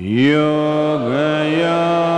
Yoga, yoga.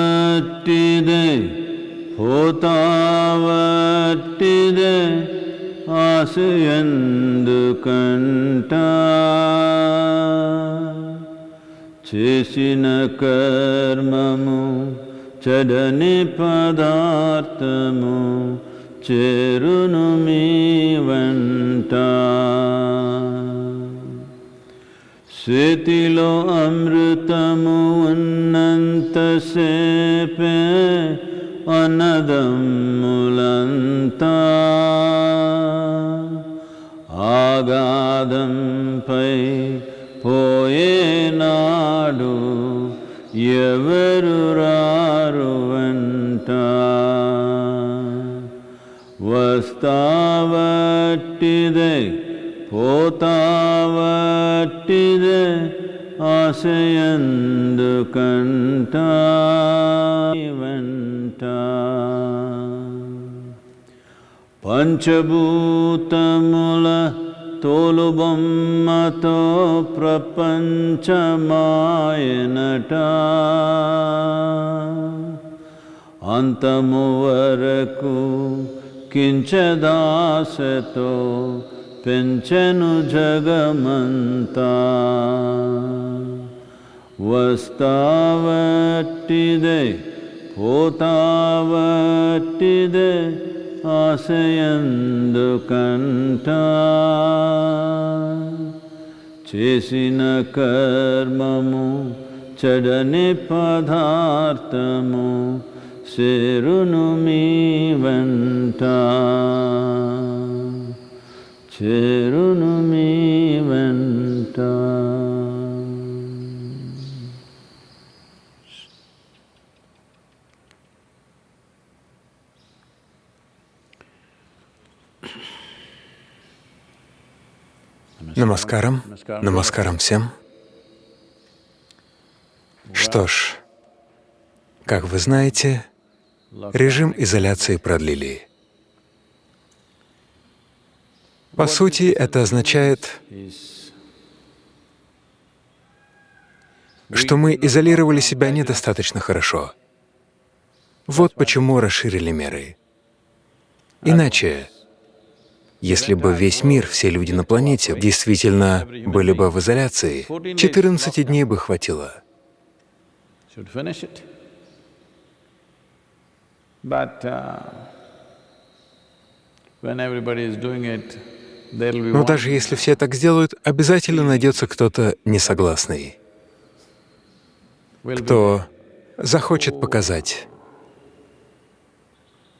ವಸ್ತಾವಟ್ಟಿದೆ ಹೋತಾವಟ್ಟಿದೆ ಆಸೆಯಂದು ಕಂಠ చేసిన కర్మము చడని పదార్థము చేరును మీ వంట చేతిలో అమృతము ఉన్నంతసేపే అన్నదమ్ములంతా ఆగాధంపై పోయేనాడు ఎవరు రారు వెంట? వస్తావట్టిదే పోతావట్టి ఆశయందు కంట వెంట. పంచభూతముల తోలుబొమ్మతో ప్రపంచమాయనట. అంతము వరకు కించదాసతో పెంచెను జగమంతా. వస్తావట్టిదే పోతావట్టిదే ఆశయందు కంట చేసిన కర్మము చెడని పదార్థము చేరును మీ వెంట చేరును మీ వెంట Намаскарам. Намаскарам всем. Что ж, как вы знаете, режим изоляции продлили. По сути, это означает, что мы изолировали себя недостаточно хорошо. Вот почему расширили меры. Иначе, если бы весь мир, все люди на планете действительно были бы в изоляции, 14 дней бы хватило. uh, Но даже если все так сделают, обязательно найдется кто-то несогласный, кто захочет показать,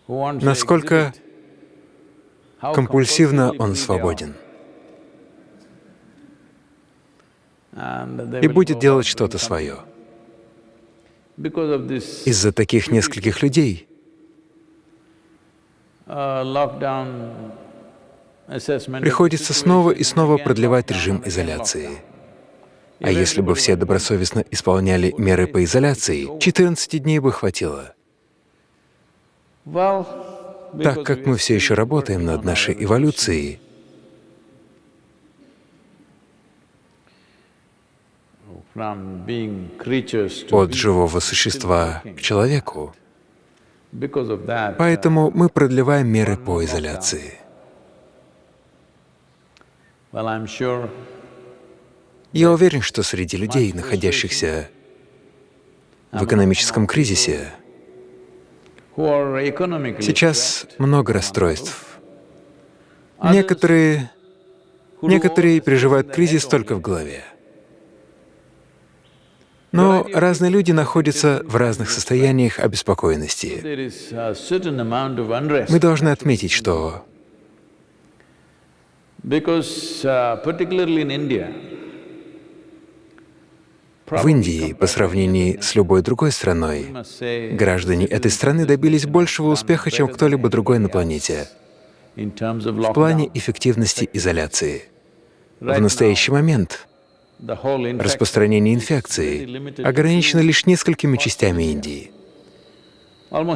насколько компульсивно он свободен, и будет делать что-то свое. Из-за таких нескольких людей приходится снова и снова продлевать режим изоляции. А если бы все добросовестно исполняли меры по изоляции, 14 дней бы хватило. Так как мы все еще работаем над нашей эволюцией, от живого существа к человеку, that, uh, поэтому мы продлеваем меры по изоляции. Я уверен, что среди людей, находящихся в экономическом кризисе, сейчас много расстройств. Некоторые, некоторые переживают кризис только в голове. Но разные люди находятся в разных состояниях обеспокоенности. Мы должны отметить, что в Индии, по сравнению с любой другой страной, граждане этой страны добились большего успеха, чем кто-либо другой на планете. в плане эффективности изоляции. В настоящий момент распространение инфекции ограничено лишь несколькими частями Индии.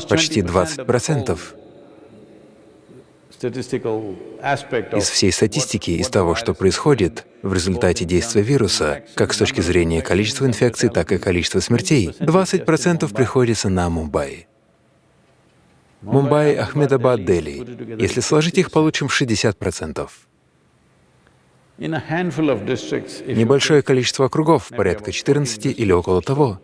Почти 20% 20% statistical aspect of из всей статистики, из того, что происходит в результате действия вируса, как с точки зрения количества инфекций, так и количества смертей, 20% приходится на Мумбаи. Мумбаи, Ахмедабад, Дели. Если сложить их, получим 60%. in a handful of districts, if you Небольшое количество округов, порядка 14 или около того,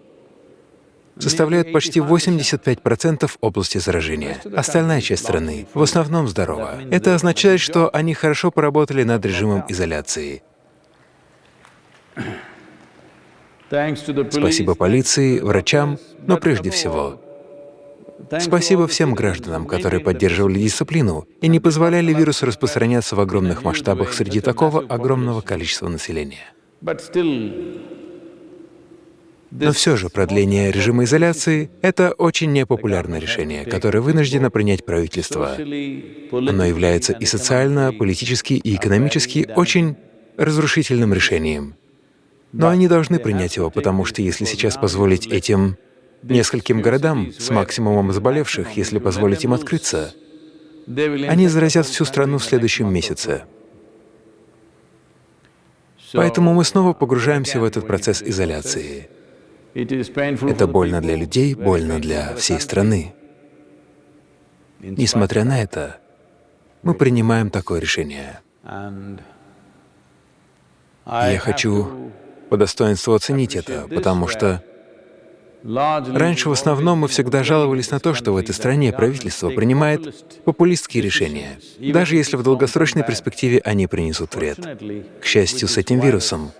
составляют почти 85% области заражения. Остальная часть страны в основном здорова. Это означает, что они хорошо поработали над режимом изоляции. Спасибо полиции, врачам, но прежде всего спасибо всем гражданам, которые поддерживали дисциплину и не позволяли вирусу распространяться в огромных масштабах среди такого огромного количества населения. Но все же продление режима изоляции — это очень непопулярное решение, которое вынуждено принять правительство. Оно является и социально, политически, и экономически очень разрушительным решением. Но они должны принять его, потому что если сейчас позволить этим нескольким городам с максимумом заболевших, если позволить им открыться, они заразят всю страну в следующем месяце. Поэтому мы снова погружаемся в этот процесс изоляции. Это больно для людей, больно для всей страны. Несмотря на это, мы принимаем такое решение. Я хочу по достоинству оценить это, потому что Раньше в основном мы всегда жаловались на то, что в этой стране правительство принимает популистские решения, даже если в долгосрочной перспективе они принесут вред. К счастью, с этим вирусом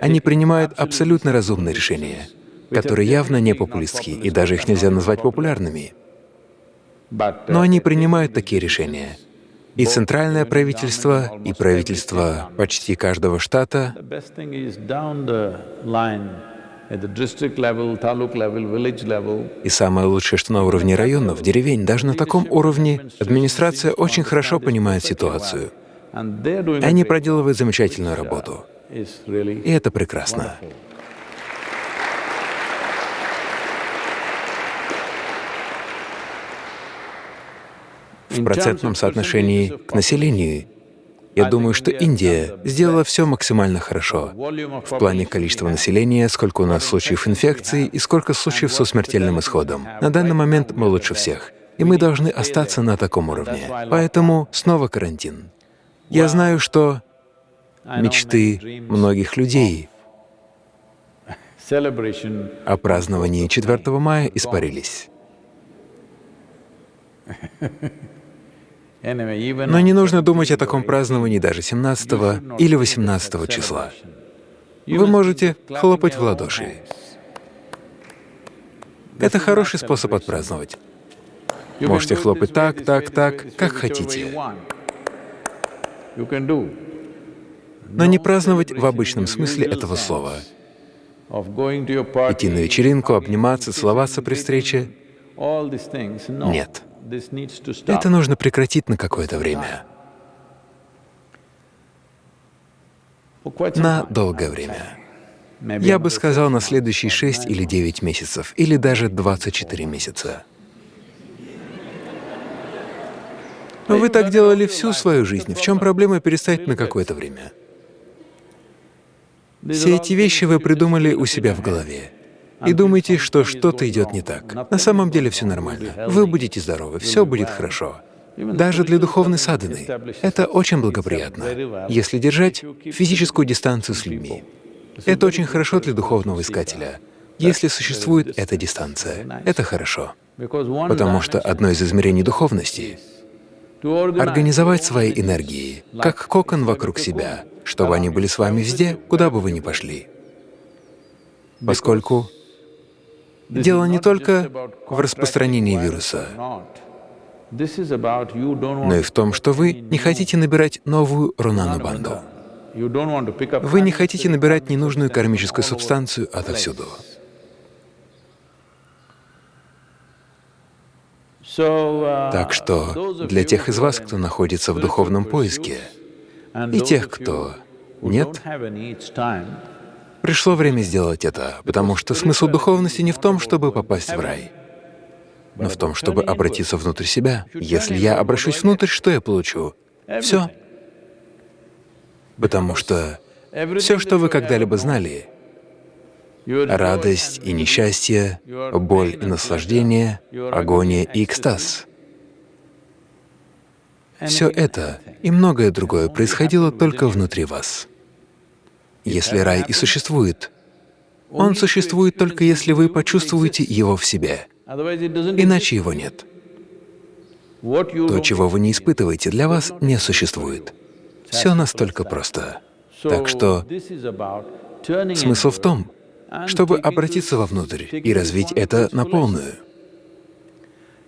они принимают абсолютно разумные решения, которые явно не популистские, и даже их нельзя назвать популярными. Но они принимают такие решения. И центральное правительство, и правительство почти каждого штата И самое лучшее, что на уровне районов, деревень, даже на таком уровне администрация очень хорошо понимает ситуацию. Они проделывают замечательную работу. И это прекрасно. В процентном соотношении к населению я думаю, что Индия сделала все максимально хорошо в плане количества населения, сколько у нас случаев инфекции и сколько случаев со смертельным исходом. На данный момент мы лучше всех, и мы должны остаться на таком уровне. Поэтому снова карантин. Я знаю, что мечты многих людей о праздновании 4 мая испарились. Но не нужно думать о таком праздновании даже 17 или 18 числа. Вы можете хлопать в ладоши. Это хороший способ отпраздновать. Можете хлопать так, так, так, как хотите. Но не праздновать в обычном смысле этого слова. Идти на вечеринку, обниматься, целоваться при встрече — нет. Это нужно прекратить на какое-то время. На долгое время. Я бы сказал, на следующие 6 или 9 месяцев, или даже 24 месяца. Но вы так делали всю свою жизнь. В чем проблема перестать на какое-то время? Все эти вещи вы придумали у себя в голове и думаете, что что-то идет не так. На самом деле все нормально. Вы будете здоровы, все будет хорошо. Даже для духовной садханы это очень благоприятно, если держать физическую дистанцию с людьми. Это очень хорошо для духовного искателя. Если существует эта дистанция, это хорошо. Потому что одно из измерений духовности — организовать свои энергии, как кокон вокруг себя, чтобы они были с вами везде, куда бы вы ни пошли. Поскольку Дело не только в распространении вируса, но и в том, что вы не хотите набирать новую Рунану-банду. Вы не хотите набирать ненужную кармическую субстанцию отовсюду. Так что для тех из вас, кто находится в духовном поиске, и тех, кто нет, пришло время сделать это, потому что смысл духовности не в том, чтобы попасть в рай, но в том, чтобы обратиться внутрь себя. Если я обращусь внутрь, что я получу? Все. Потому что все, что вы когда-либо знали, радость и несчастье, боль и наслаждение, агония и экстаз, все это и многое другое происходило только внутри вас. Если рай и существует, он существует только если вы почувствуете его в себе, иначе его нет. То, чего вы не испытываете, для вас не существует. Все настолько просто. Так что смысл в том, чтобы обратиться вовнутрь и развить это на полную.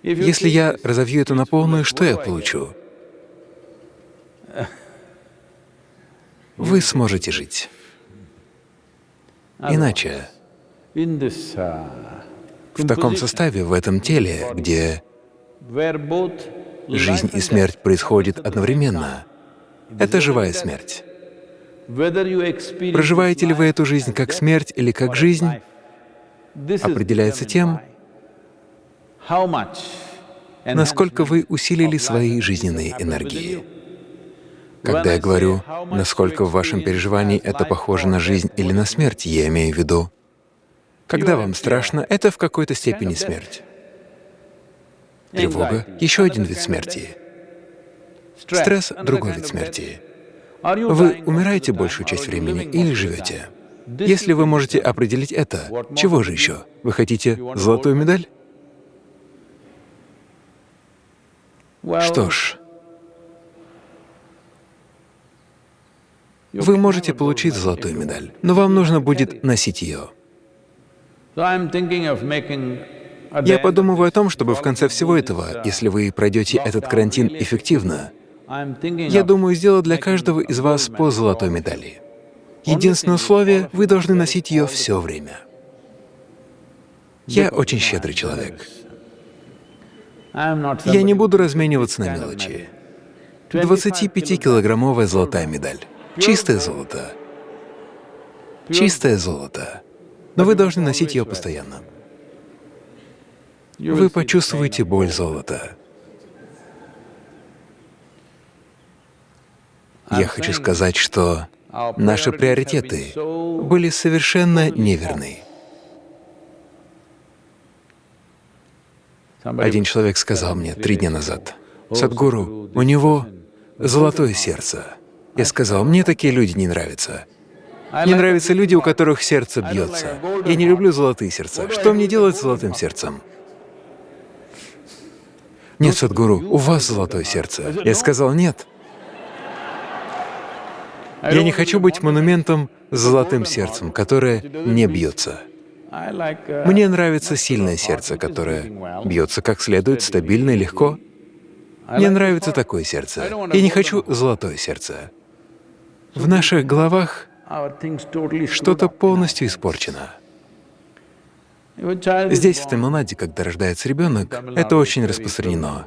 Если я разовью это на полную, что я получу? Вы сможете жить. Иначе, в таком составе, в этом теле, где жизнь и смерть происходят одновременно, это живая смерть. Проживаете ли вы эту жизнь как смерть или как жизнь, определяется тем, насколько вы усилили свои жизненные энергии. Когда я говорю, насколько в вашем переживании это похоже на жизнь или на смерть, я имею в виду, когда вам страшно, это в какой-то степени смерть. Тревога — еще один вид смерти. Стресс — другой вид смерти. Вы умираете большую часть времени или живете? Если вы можете определить это, чего же еще? Вы хотите золотую медаль? Что ж, вы можете получить золотую медаль, но вам нужно будет носить ее. Я подумываю о том, чтобы в конце всего этого, если вы пройдете этот карантин эффективно, я думаю сделать для каждого из вас по золотой медали. Единственное условие — вы должны носить ее все время. Я очень щедрый человек. Я не буду размениваться на мелочи. 25-килограммовая золотая медаль. Чистое золото. Чистое золото. Но вы должны носить ее постоянно. Вы почувствуете боль золота. Я хочу сказать, что наши приоритеты были совершенно неверны. Один человек сказал мне три дня назад, «Садгуру, у него золотое сердце». Я сказал, «Мне такие люди не нравятся. Мне нравятся люди, у которых сердце бьется. Я не люблю золотые сердца. Что мне делать с золотым сердцем?» «Нет, Садгуру, у вас золотое сердце». Я сказал, «Нет, я не хочу быть монументом с золотым сердцем, которое не бьется. Мне нравится сильное сердце, которое бьется как следует, стабильно и легко. Мне нравится такое сердце. Я не хочу золотое сердце. В наших головах что-то полностью испорчено. Здесь, в Тамилнаде, когда рождается ребенок, это очень распространено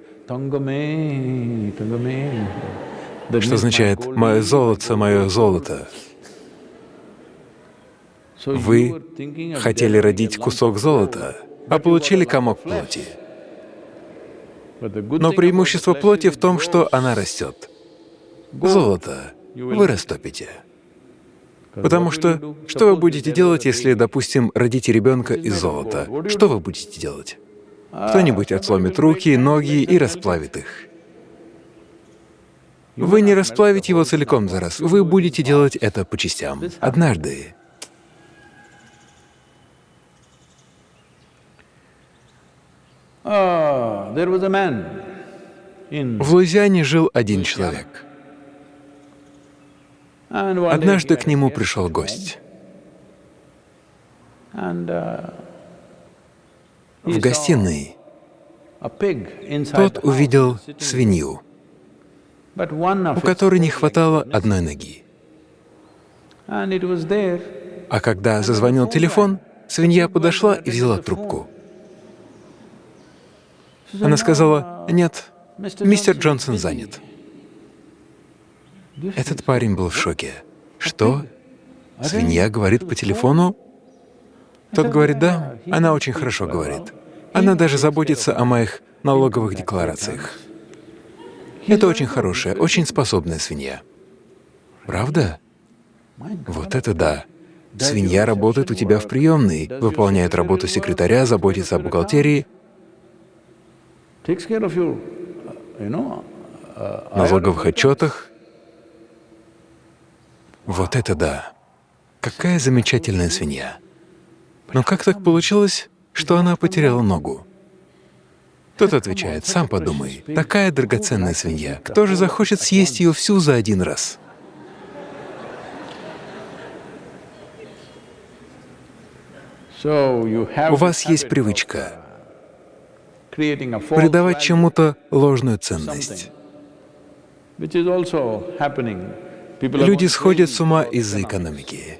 что означает «мое золото, мое золото». Вы хотели родить кусок золота, а получили комок плоти. Но преимущество плоти в том, что она растет. Золото вы растопите. Потому что что вы будете делать, если, допустим, родите ребенка из золота? Что вы будете делать? Кто-нибудь отсломит руки, ноги и расплавит их. Вы не расплавите его целиком за раз, вы будете делать это по частям. Однажды В Луизиане жил один человек. Однажды к нему пришел гость. В гостиной тот увидел свинью у которой не хватало одной ноги. А когда зазвонил телефон, свинья подошла и взяла трубку. Она сказала, «Нет, мистер Джонсон занят». Этот парень был в шоке. Что? Свинья говорит по телефону? Тот говорит, да, она очень хорошо говорит. Она даже заботится о моих налоговых декларациях. Это очень хорошая, очень способная свинья. Правда? Вот это да. Свинья работает у тебя в приемной, выполняет работу секретаря, заботится о бухгалтерии, налоговых отчетах. Вот это да! Какая замечательная свинья! Но как так получилось, что она потеряла ногу? Тот отвечает, сам подумай, такая драгоценная свинья, кто же захочет съесть ее всю за один раз? У вас есть привычка придавать чему-то ложную ценность. Люди сходят с ума из-за экономики.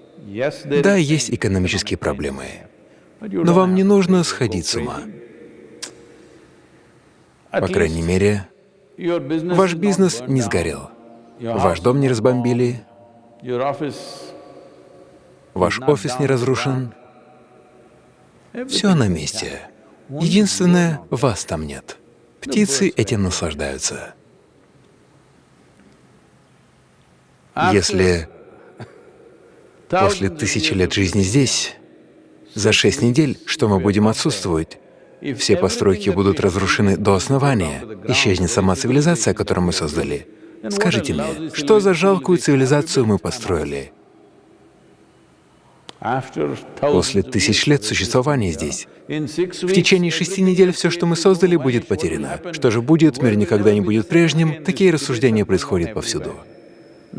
Да, есть экономические проблемы, но вам не нужно сходить с ума. По крайней мере, ваш бизнес не сгорел, ваш дом не разбомбили, ваш офис не разрушен, все на месте. Единственное, вас там нет. Птицы этим наслаждаются. Если после тысячи лет жизни здесь, за шесть недель, что мы будем отсутствовать, все постройки будут разрушены до основания, исчезнет сама цивилизация, которую мы создали. Скажите мне, что за жалкую цивилизацию мы построили? После тысяч лет существования здесь, в течение шести недель все, что мы создали, будет потеряно. Что же будет, мир никогда не будет прежним, такие рассуждения происходят повсюду.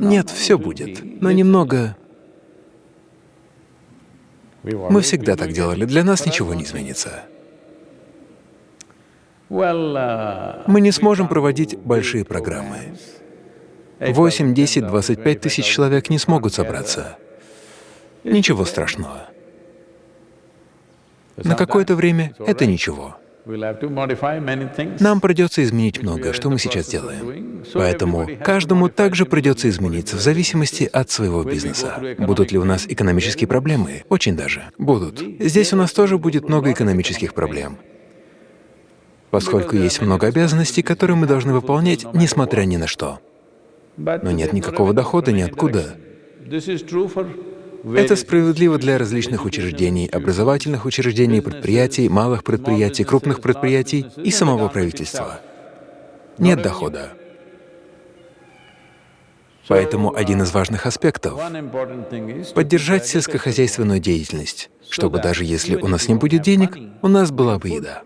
Нет, все будет, но немного... Мы всегда так делали, для нас ничего не изменится. Мы не сможем проводить большие программы. 8, 10, 25 тысяч человек не смогут собраться. Ничего страшного. На какое-то время это ничего. Нам придется изменить многое, что мы сейчас делаем. Поэтому каждому также придется измениться в зависимости от своего бизнеса. Будут ли у нас экономические проблемы? Очень даже. Будут. Здесь у нас тоже будет много экономических проблем, поскольку есть много обязанностей, которые мы должны выполнять, несмотря ни на что. Но нет никакого дохода ниоткуда. Это справедливо для различных учреждений, образовательных учреждений, предприятий, малых предприятий, крупных предприятий и самого правительства. Нет дохода. Поэтому один из важных аспектов — поддержать сельскохозяйственную деятельность, чтобы даже если у нас не будет денег, у нас была бы еда.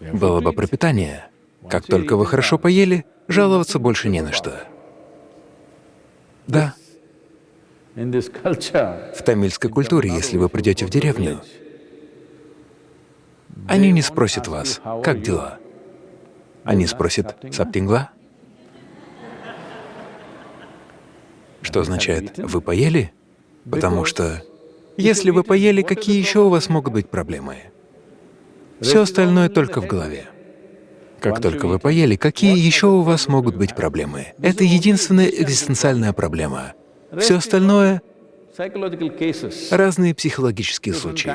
Было бы пропитание. Как только вы хорошо поели, жаловаться больше не на что. Да. В тамильской культуре, если вы придете в деревню, они не спросят вас, как дела. Они спросят «Саптингла?» Что означает «Вы поели?» Потому что если вы поели, какие еще у вас могут быть проблемы? Все остальное только в голове. Как только вы поели, какие еще у вас могут быть проблемы? Это единственная экзистенциальная проблема. Все остальное — разные психологические случаи.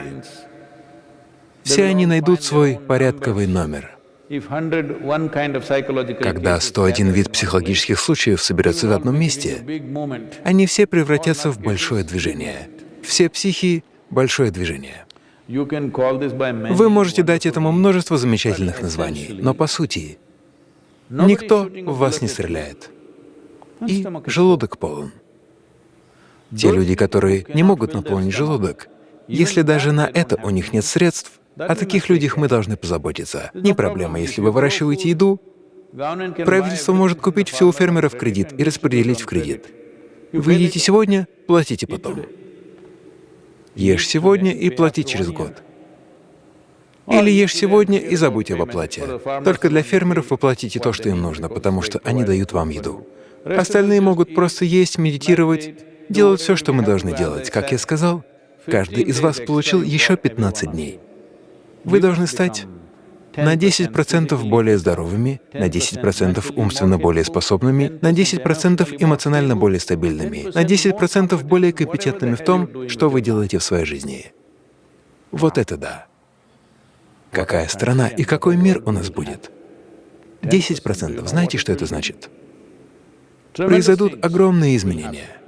Все они найдут свой порядковый номер. Когда 101 вид психологических случаев соберется в одном месте, они все превратятся в большое движение. Все психи — большое движение. Вы можете дать этому множество замечательных названий, но по сути никто в вас не стреляет. И желудок полон. Те люди, которые не могут наполнить желудок, если даже на это у них нет средств, о таких людях мы должны позаботиться. Не проблема, если вы выращиваете еду, правительство может купить все у фермеров в кредит и распределить в кредит. Вы едите сегодня, платите потом. Ешь сегодня и плати через год. Или ешь сегодня и забудь об оплате. Только для фермеров вы платите то, что им нужно, потому что они дают вам еду. Остальные могут просто есть, медитировать, делать все, что мы должны делать. Как я сказал, каждый из вас получил еще 15 дней. Вы должны стать на 10% более здоровыми, на 10% умственно более способными, на 10% эмоционально более стабильными, на 10% более компетентными в том, что вы делаете в своей жизни. Вот это да. Какая страна и какой мир у нас будет? 10%. Знаете, что это значит? Произойдут огромные изменения.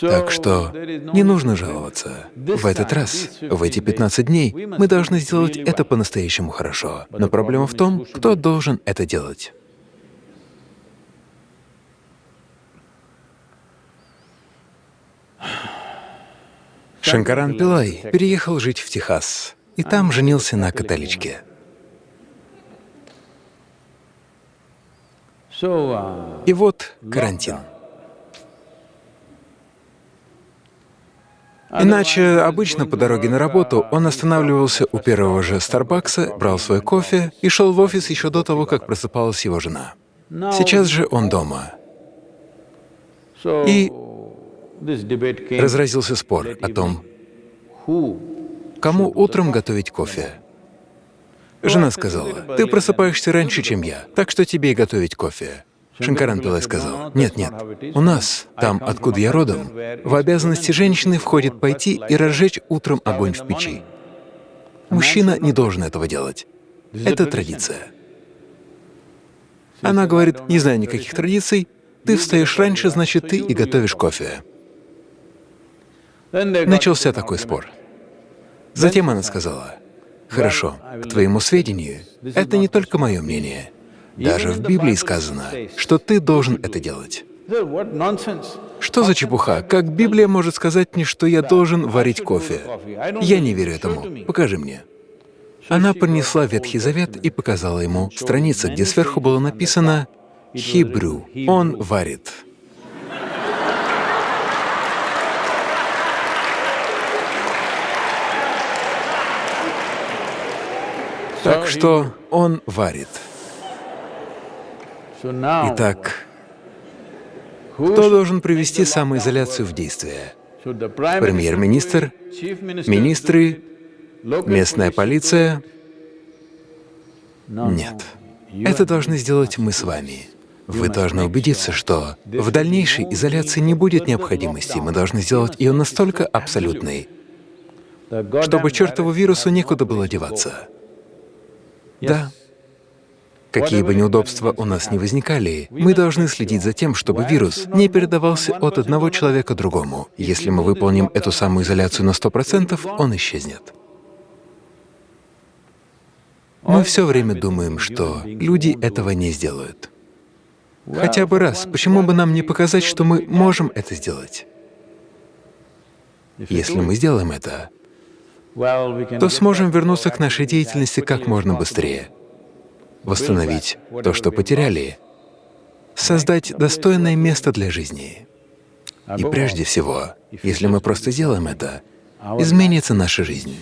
Так что не нужно жаловаться. В этот раз, в эти 15 дней, мы должны сделать это по-настоящему хорошо. Но проблема в том, кто должен это делать. Шанкаран Пилай переехал жить в Техас и там женился на католичке. И вот карантин. Иначе обычно по дороге на работу он останавливался у первого же Старбакса, брал свой кофе и шел в офис еще до того, как просыпалась его жена. Сейчас же он дома. И разразился спор о том, кому утром готовить кофе. Жена сказала, «Ты просыпаешься раньше, чем я, так что тебе и готовить кофе». Шанкаран Пилай сказал, «Нет, нет, у нас, там, откуда я родом, в обязанности женщины входит пойти и разжечь утром огонь в печи. Мужчина не должен этого делать. Это традиция». Она говорит, «Не знаю никаких традиций, ты встаешь раньше, значит, ты и готовишь кофе». Начался такой спор. Затем она сказала, «Хорошо, к твоему сведению, это не только мое мнение. Даже в Библии сказано, что ты должен это делать. Что за чепуха? Как Библия может сказать мне, что я должен варить кофе? Я не верю этому. Покажи мне. Она принесла Ветхий Завет и показала ему страницу, где сверху было написано «Хибрю» — «Он варит». Так что он варит. Итак, кто должен привести самоизоляцию в действие? Премьер-министр, министры, местная полиция? Нет. Это должны сделать мы с вами. Вы должны убедиться, что в дальнейшей изоляции не будет необходимости. Мы должны сделать ее настолько абсолютной, чтобы чертову вирусу некуда было деваться. Да. Какие бы неудобства у нас ни возникали, мы должны следить за тем, чтобы вирус не передавался от одного человека другому. Если мы выполним эту самоизоляцию на 100%, он исчезнет. Мы все время думаем, что люди этого не сделают. Хотя бы раз, почему бы нам не показать, что мы можем это сделать? Если мы сделаем это, то сможем вернуться к нашей деятельности как можно быстрее восстановить то, что потеряли, создать достойное место для жизни. И прежде всего, если мы просто сделаем это, изменится наша жизнь,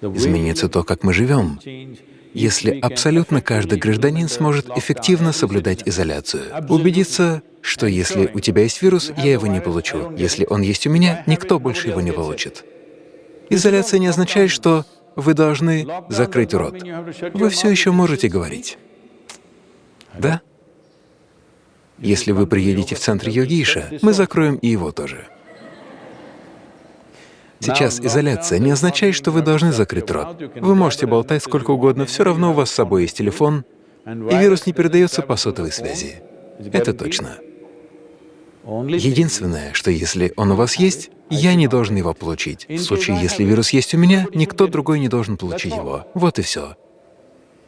изменится то, как мы живем, если абсолютно каждый гражданин сможет эффективно соблюдать изоляцию, убедиться, что если у тебя есть вирус, я его не получу, если он есть у меня, никто больше его не получит. Изоляция не означает, что вы должны закрыть рот. Вы все еще можете говорить. Да? Если вы приедете в центр Йогиша, мы закроем и его тоже. Сейчас изоляция не означает, что вы должны закрыть рот. Вы можете болтать сколько угодно, все равно у вас с собой есть телефон, и вирус не передается по сотовой связи. Это точно. Единственное, что если он у вас есть, я не должен его получить. В случае, если вирус есть у меня, никто другой не должен получить его. Вот и все.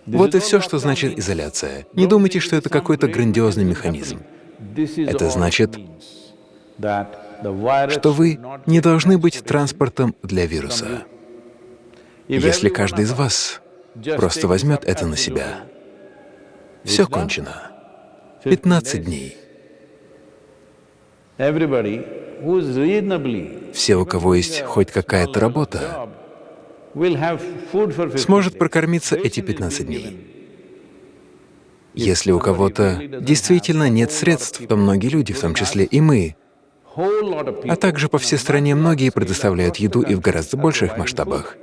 Вот и все, что значит изоляция. Не думайте, что это какой-то грандиозный механизм. Это значит, что вы не должны быть транспортом для вируса. Если каждый из вас просто возьмет это на себя, все кончено. 15 дней. Все, у кого есть хоть какая-то работа, сможет прокормиться эти 15 дней. Если у кого-то действительно нет средств, то многие люди, в том числе и мы, а также по всей стране многие предоставляют еду и в гораздо больших масштабах.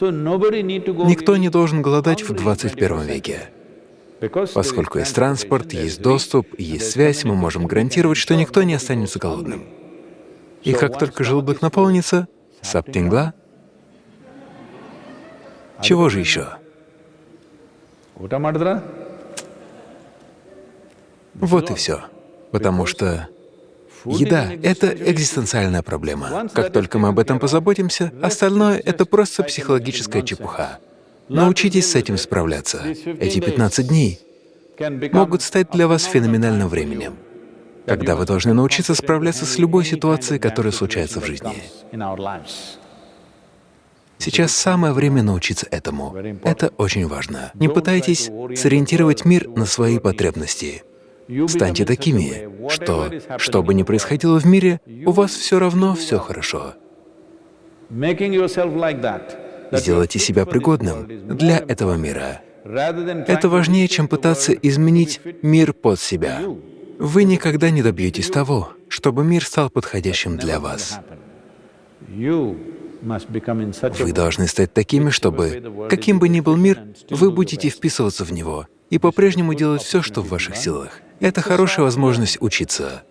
Никто не должен голодать в hungry 21 21st веке. Поскольку есть транспорт, есть доступ, есть связь, мы можем гарантировать, что никто не останется голодным. И как только желудок наполнится, саптингла, чего же еще? Вот и все. Потому что еда — это экзистенциальная проблема. Как только мы об этом позаботимся, остальное — это просто психологическая чепуха. Научитесь с этим справляться. Эти 15 дней могут стать для вас феноменальным временем, когда вы должны научиться справляться с любой ситуацией, которая случается в жизни. Сейчас самое время научиться этому. Это очень важно. Не пытайтесь сориентировать мир на свои потребности. Станьте такими, что, что бы ни происходило в мире, у вас все равно все хорошо. Сделайте себя пригодным для этого мира. Это важнее, чем пытаться изменить мир под себя. Вы никогда не добьетесь того, чтобы мир стал подходящим для вас. Вы должны стать такими, чтобы, каким бы ни был мир, вы будете вписываться в него и по-прежнему делать все, что в ваших силах. Это хорошая возможность учиться.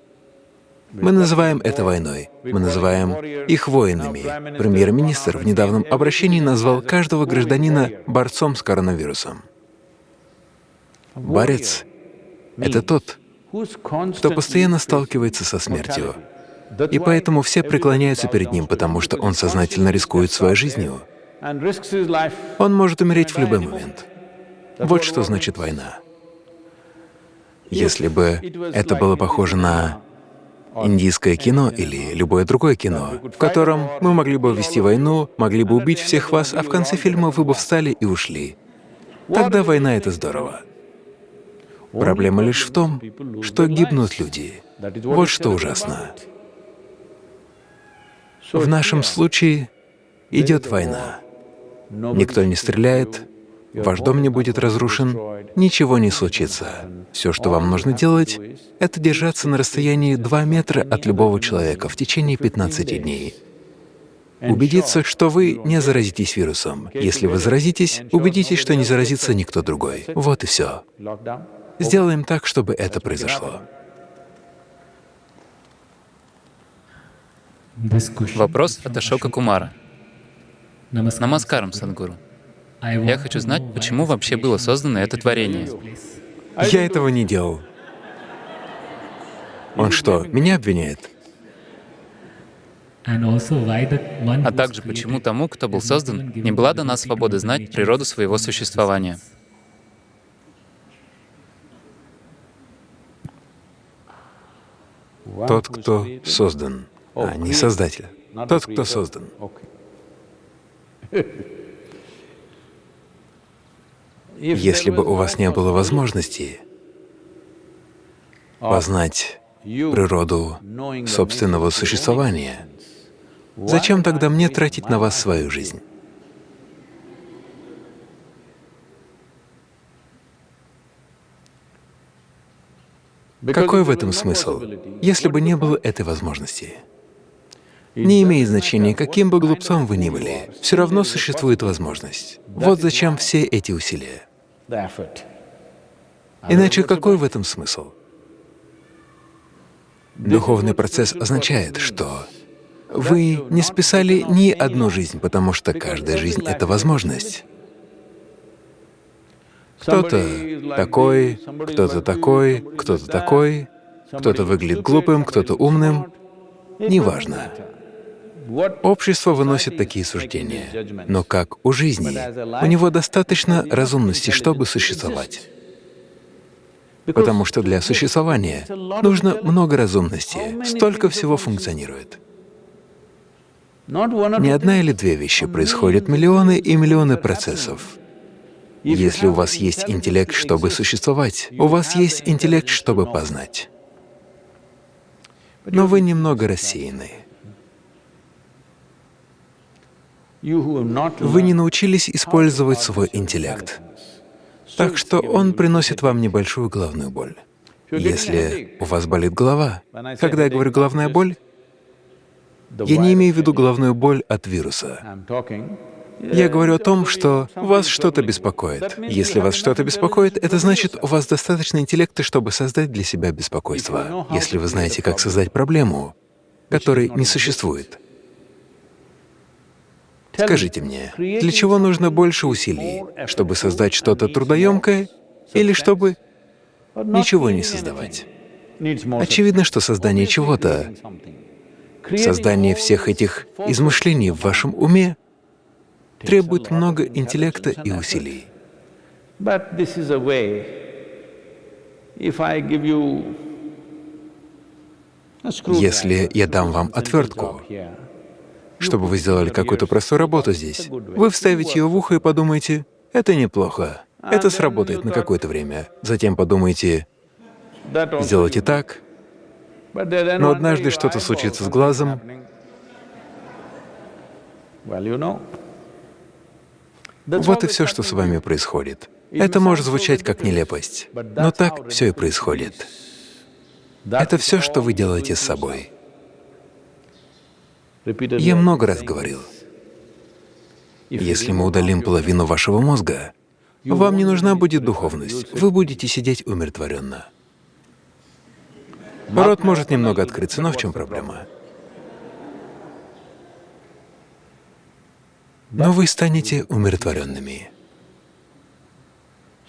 Мы называем это войной, мы называем их воинами. Премьер-министр в недавнем обращении назвал каждого гражданина борцом с коронавирусом. Борец — это тот, кто постоянно сталкивается со смертью. И поэтому все преклоняются перед ним, потому что он сознательно рискует своей жизнью. Он может умереть в любой момент. Вот что значит война. Если бы это было похоже на индийское кино или любое другое кино, в котором мы могли бы вести войну, могли бы убить всех вас, а в конце фильма вы бы встали и ушли, тогда война — это здорово. Проблема лишь в том, что гибнут люди. Вот что ужасно. В нашем случае идет война. Никто не стреляет, ваш дом не будет разрушен, ничего не случится. Все, что вам нужно делать, — это держаться на расстоянии 2 метра от любого человека в течение 15 дней. Убедиться, что вы не заразитесь вирусом. Если вы заразитесь, убедитесь, что не заразится никто другой. Вот и все. Сделаем так, чтобы это произошло. Вопрос от Ашока Кумара. Намаскарам, Садгуру. Я хочу знать, почему вообще было создано это творение. Я этого не делал. Он что, меня обвиняет? А также, почему тому, кто был создан, не была дана свобода знать природу своего существования. Тот, кто создан, а не Создатель. Тот, кто создан. Если бы у вас не было возможности познать природу собственного существования, зачем тогда мне тратить на вас свою жизнь? Какой в этом смысл, если бы не было этой возможности? Не имеет значения, каким бы глупцом вы ни были, все равно существует возможность. Вот зачем все эти усилия. Иначе какой в этом смысл? Духовный процесс означает, что вы не списали ни одну жизнь, потому что каждая жизнь — это возможность. Кто-то такой, кто-то такой, кто-то такой, кто-то выглядит глупым, кто-то умным, неважно. Общество выносит такие суждения, но как у жизни, у него достаточно разумности, чтобы существовать. Потому что для существования нужно много разумности, столько всего функционирует. Не одна или две вещи, происходят миллионы и миллионы процессов. Если у вас есть интеллект, чтобы существовать, у вас есть интеллект, чтобы познать. Но вы немного рассеяны. Вы не научились использовать свой интеллект, так что он приносит вам небольшую головную боль. Если у вас болит голова, когда я говорю «головная боль», я не имею в виду головную боль от вируса. Я говорю о том, что вас что-то беспокоит. Если вас что-то беспокоит, это значит, у вас достаточно интеллекта, чтобы создать для себя беспокойство. Если вы знаете, как создать проблему, которой не существует, скажите мне, для чего нужно больше усилий? Чтобы создать что-то трудоемкое или чтобы ничего не создавать? Очевидно, что создание чего-то, создание всех этих измышлений в вашем уме требует много интеллекта и усилий. Если я дам вам отвертку, чтобы вы сделали какую-то простую работу здесь, вы вставите ее в ухо и подумаете, это неплохо, это сработает на какое-то время. Затем подумайте, сделайте так, но однажды что-то случится с глазом, вот и все, что с вами происходит. Это может звучать как нелепость, но так все и происходит. Это все, что вы делаете с собой. Я много раз говорил, если мы удалим половину вашего мозга, вам не нужна будет духовность, вы будете сидеть умиротворенно. Рот может немного открыться, но в чем проблема? но вы станете умиротворенными.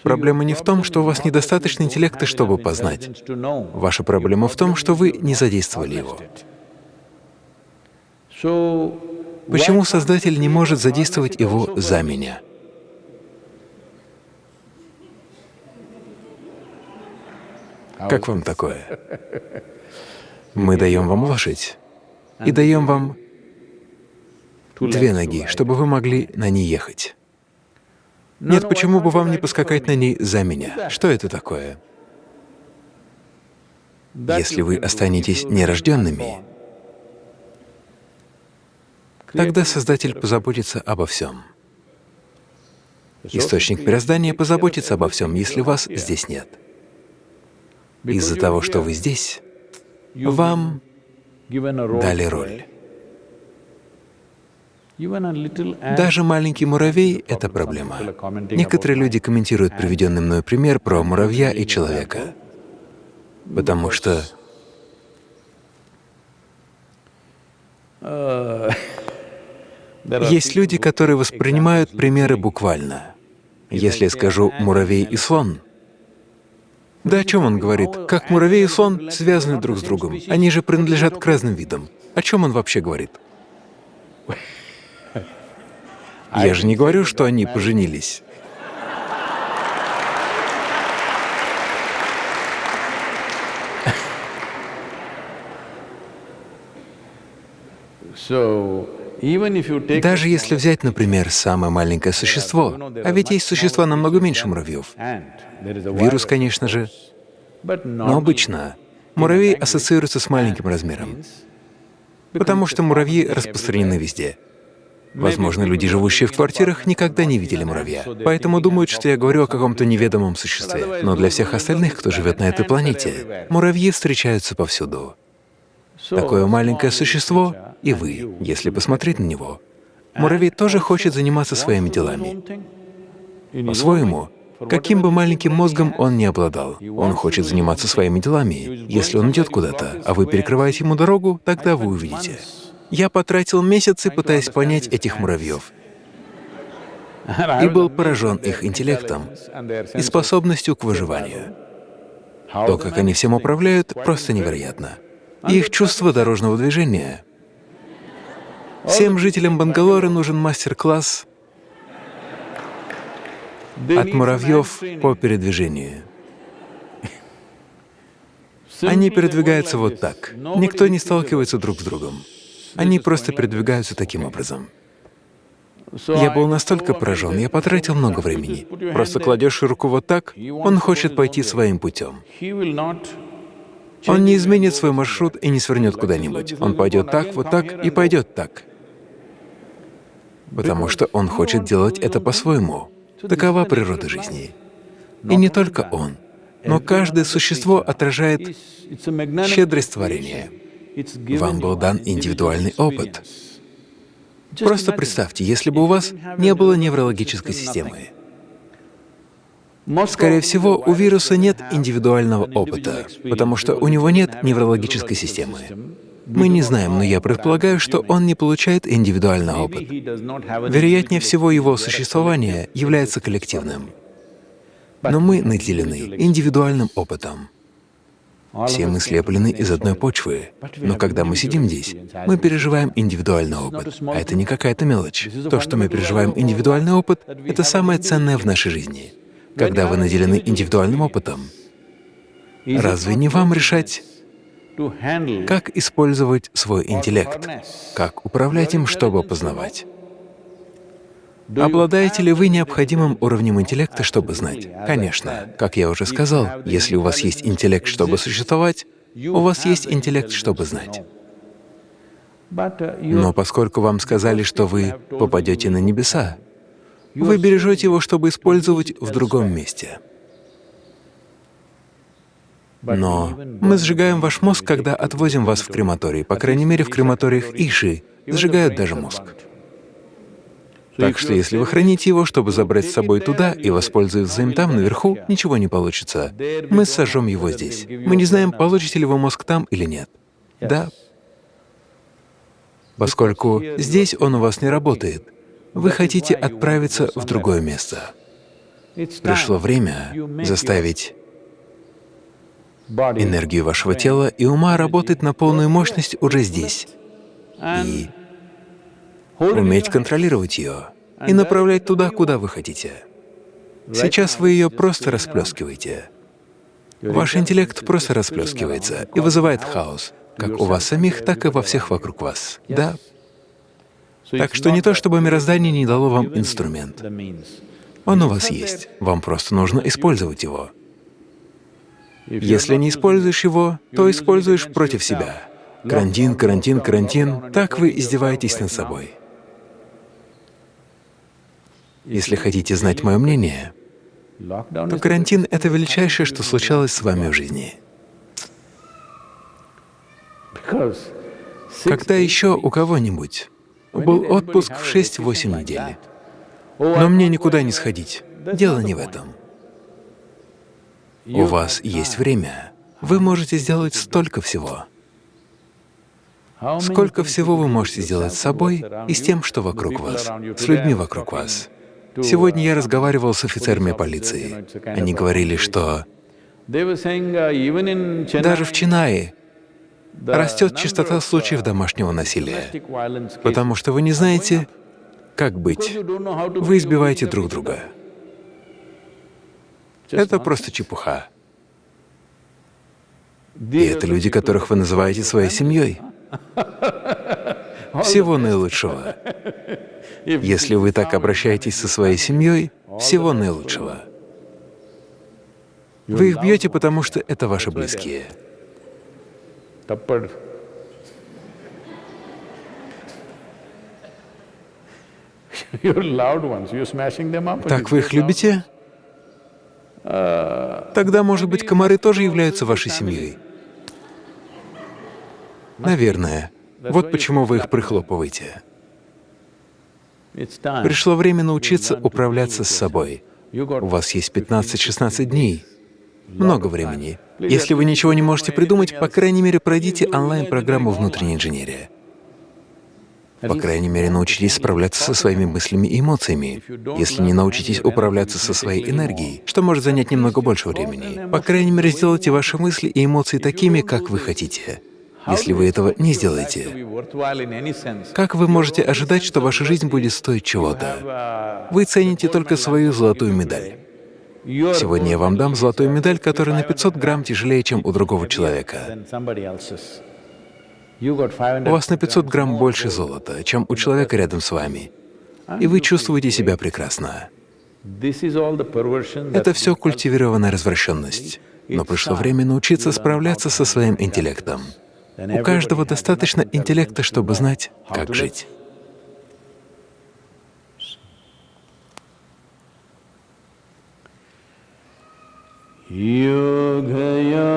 Проблема не в том, что у вас недостаточно интеллекта, чтобы познать. Ваша проблема в том, что вы не задействовали его. Почему Создатель не может задействовать его за меня? Как вам такое? Мы даем вам лошадь и даем вам две ноги, чтобы вы могли на ней ехать. Нет, почему бы вам не поскакать на ней за меня? Что это такое? Если вы останетесь нерожденными, тогда Создатель позаботится обо всем. Источник мироздания позаботится обо всем, если вас здесь нет. Из-за того, что вы здесь, вам дали роль. Даже маленький муравей — это проблема. Некоторые люди комментируют приведенный мною пример про муравья и человека, потому что есть люди, которые воспринимают примеры буквально. Если я скажу «муравей и слон», да о чем он говорит? Как муравей и слон связаны друг с другом. Они же принадлежат к разным видам. О чем он вообще говорит? Я же не говорю, что они поженились. Даже если взять, например, самое маленькое существо, а ведь есть существа намного меньше муравьев. Вирус, конечно же, но обычно муравей ассоциируется с маленьким размером, потому что муравьи распространены везде. Возможно, люди, живущие в квартирах, никогда не видели муравья, поэтому думают, что я говорю о каком-то неведомом существе. Но для всех остальных, кто живет на этой планете, муравьи встречаются повсюду. Такое маленькое существо — и вы, если посмотреть на него. Муравей тоже хочет заниматься своими делами. По-своему, каким бы маленьким мозгом он ни обладал, он хочет заниматься своими делами. Если он идет куда-то, а вы перекрываете ему дорогу, тогда вы увидите. Я потратил месяцы, пытаясь понять этих муравьев, и был поражен их интеллектом и способностью к выживанию. То, как они всем управляют, просто невероятно. Их чувство дорожного движения. Всем жителям Бангалора нужен мастер-класс от муравьев по передвижению. Они передвигаются вот так. Никто не сталкивается друг с другом. Они просто передвигаются таким образом. Я был настолько поражен, я потратил много времени. Просто кладешь руку вот так, он хочет пойти своим путем. Он не изменит свой маршрут и не свернет куда-нибудь. Он пойдет так, вот так и пойдет так. Потому что он хочет делать это по-своему. Такова природа жизни. И не только он, но каждое существо отражает щедрость творения. Вам был дан индивидуальный опыт. Просто представьте, если бы у вас не было неврологической системы. Скорее всего, у вируса нет индивидуального опыта, потому что у него нет неврологической системы. Мы не знаем, но я предполагаю, что он не получает индивидуальный опыт. Вероятнее всего, его существование является коллективным. Но мы наделены индивидуальным опытом. Все мы слеплены из одной почвы, но когда мы сидим здесь, мы переживаем индивидуальный опыт, а это не какая-то мелочь. То, что мы переживаем индивидуальный опыт, — это самое ценное в нашей жизни. Когда вы наделены индивидуальным опытом, разве не вам решать, как использовать свой интеллект, как управлять им, чтобы познавать? Обладаете ли вы необходимым уровнем интеллекта, чтобы знать? Конечно. Как я уже сказал, если у вас есть интеллект, чтобы существовать, у вас есть интеллект, чтобы знать. Но поскольку вам сказали, что вы попадете на небеса, вы бережете его, чтобы использовать в другом месте. Но мы сжигаем ваш мозг, когда отвозим вас в крематорий. По крайней мере, в крематориях Иши сжигают даже мозг. Так что если вы храните его, чтобы забрать с собой туда и воспользоваться им там, наверху, ничего не получится. Мы сожжем его здесь. Мы не знаем, получите ли вы мозг там или нет. Да. Поскольку здесь он у вас не работает, вы хотите отправиться в другое место. Пришло время заставить энергию вашего тела и ума работать на полную мощность уже здесь и уметь контролировать ее и направлять туда, куда вы хотите. Сейчас вы ее просто расплескиваете. Ваш интеллект просто расплескивается и вызывает хаос, как у вас самих, так и во всех вокруг вас. Да. Так что не то, чтобы мироздание не дало вам инструмент. Он у вас есть, вам просто нужно использовать его. Если не используешь его, то используешь против себя. Карантин, карантин, карантин — так вы издеваетесь над собой. Если хотите знать мое мнение, то карантин — это величайшее, что случалось с вами в жизни. Когда еще у кого-нибудь был отпуск в 6-8 недель, но мне никуда не сходить, дело не в этом. У вас есть время, вы можете сделать столько всего. Сколько всего вы можете сделать с собой и с тем, что вокруг вас, с людьми вокруг вас. Сегодня я разговаривал с офицерами полиции. Они говорили, что даже в Чинае растет частота случаев домашнего насилия, потому что вы не знаете, как быть. Вы избиваете друг друга. Это просто чепуха. И это люди, которых вы называете своей семьей. Всего наилучшего. Если вы так обращаетесь со своей семьей, всего наилучшего. Вы их бьете, потому что это ваши близкие. Так вы их любите? Тогда, может быть, комары тоже являются вашей семьей? Наверное. Вот почему вы их прихлопываете. Пришло время научиться управляться с собой. У вас есть 15-16 дней, много времени. Если вы ничего не можете придумать, по крайней мере, пройдите онлайн-программу внутренней инженерии. По крайней мере, научитесь справляться со своими мыслями и эмоциями. Если не научитесь управляться со своей энергией, что может занять немного больше времени, по крайней мере, сделайте ваши мысли и эмоции такими, как вы хотите. Если вы этого не сделаете, как вы можете ожидать, что ваша жизнь будет стоить чего-то? Вы цените только свою золотую медаль. Сегодня я вам дам золотую медаль, которая на 500 грамм тяжелее, чем у другого человека. У вас на 500 грамм больше золота, чем у человека рядом с вами, и вы чувствуете себя прекрасно. Это все культивированная развращенность. Но пришло время научиться справляться со своим интеллектом. У каждого достаточно интеллекта, чтобы знать, как жить. योगयोगयोगे